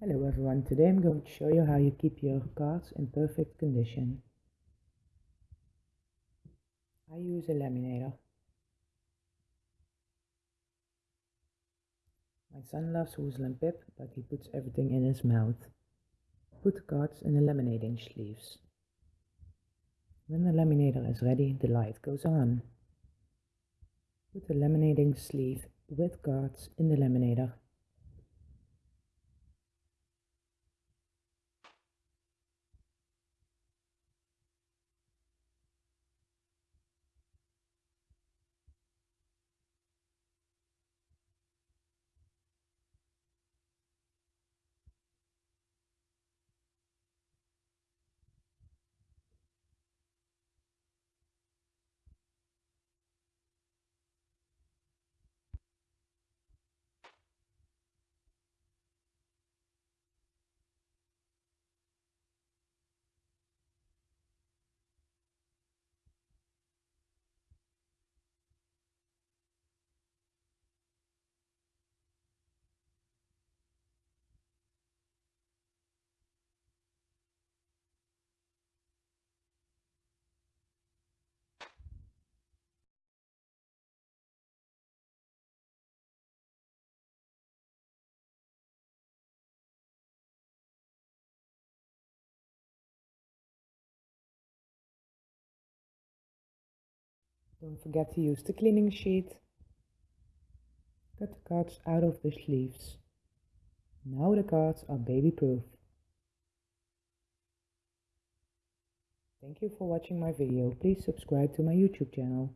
Hello everyone, today I'm going to show you how you keep your cards in perfect condition. I use a laminator. My son loves Woozle Pip, but he puts everything in his mouth. Put the cards in the laminating sleeves. When the laminator is ready, the light goes on. Put the laminating sleeve with cards in the laminator Don't forget to use the cleaning sheet. Cut the cards out of the sleeves. Now the cards are baby proof. Thank you for watching my video. Please subscribe to my YouTube channel.